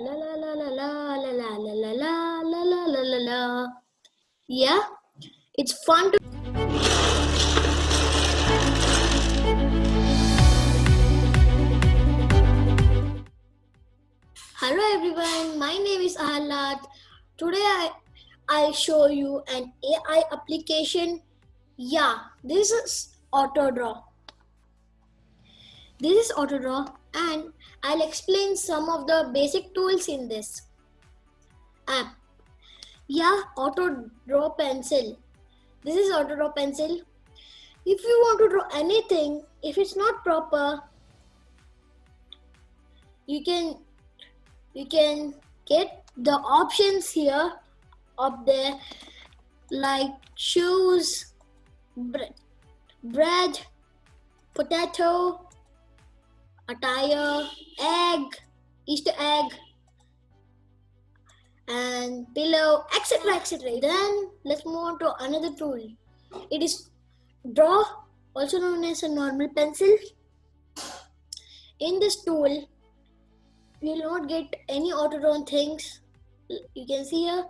La la la la la la la la la la la la la la la. Yeah, it's fun to. Hello everyone, my name is Ahalat. Today I, I'll show you an AI application. Yeah, this is AutoDraw. This is AutoDraw and I'll explain some of the basic tools in this app. Yeah, auto draw Pencil. This is auto draw Pencil. If you want to draw anything, if it's not proper, you can you can get the options here up there like shoes, bread, bread potato, attire, egg, Easter egg, and pillow, etc. etc. Then let's move on to another tool. It is draw, also known as a normal pencil. In this tool, we will not get any auto drawn things. You can see here,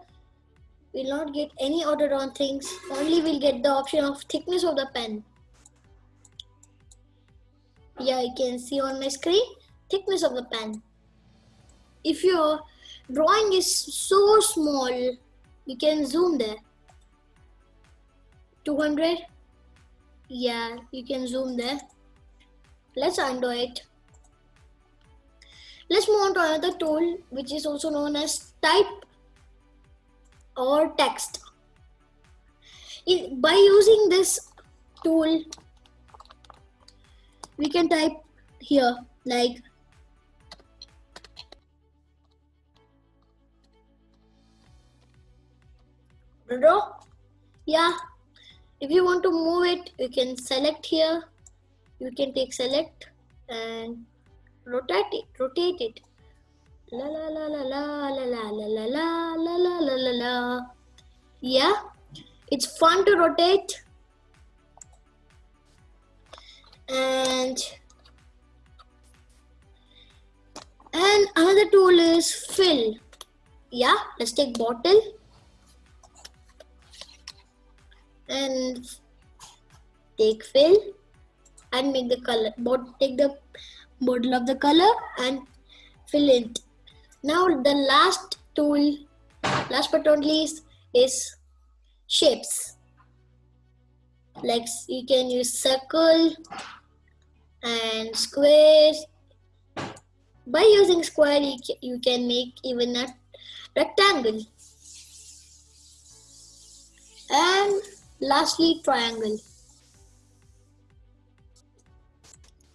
we will not get any auto drawn things. Only we'll get the option of thickness of the pen yeah you can see on my screen thickness of the pen. If your drawing is so small you can zoom there. 200 yeah you can zoom there. Let's undo it. Let's move on to another tool which is also known as type or text. By using this tool we can type here like yeah if you want to move it you can select here you can take select and rotate it rotate it la la la la la la la la la la la la la la yeah it's fun to rotate tool is fill. Yeah let's take bottle. And take fill. And make the color bot take the bottle of the color and fill it. Now the last tool last but not least is shapes. Like you can use circle and squares. By using square, you can make even a rectangle. And lastly, triangle.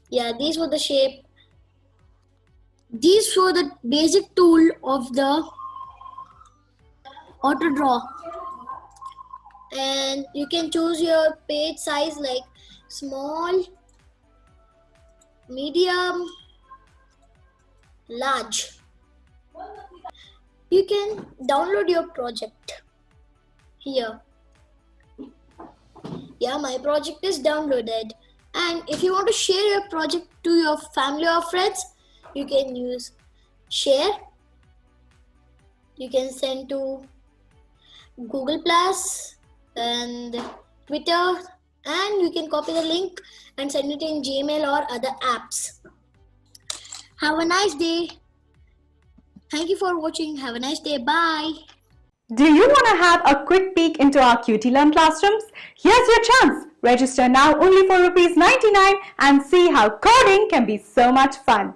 Yeah, these were the shape. These were the basic tool of the auto draw and you can choose your page size like small medium, large. You can download your project here. Yeah, my project is downloaded. And if you want to share your project to your family or friends, you can use share. You can send to Google Plus and Twitter and you can copy the link and send it in Gmail or other apps. Have a nice day. Thank you for watching. Have a nice day. Bye. Do you want to have a quick peek into our QT Learn classrooms? Here's your chance. Register now only for rupees 99 and see how coding can be so much fun.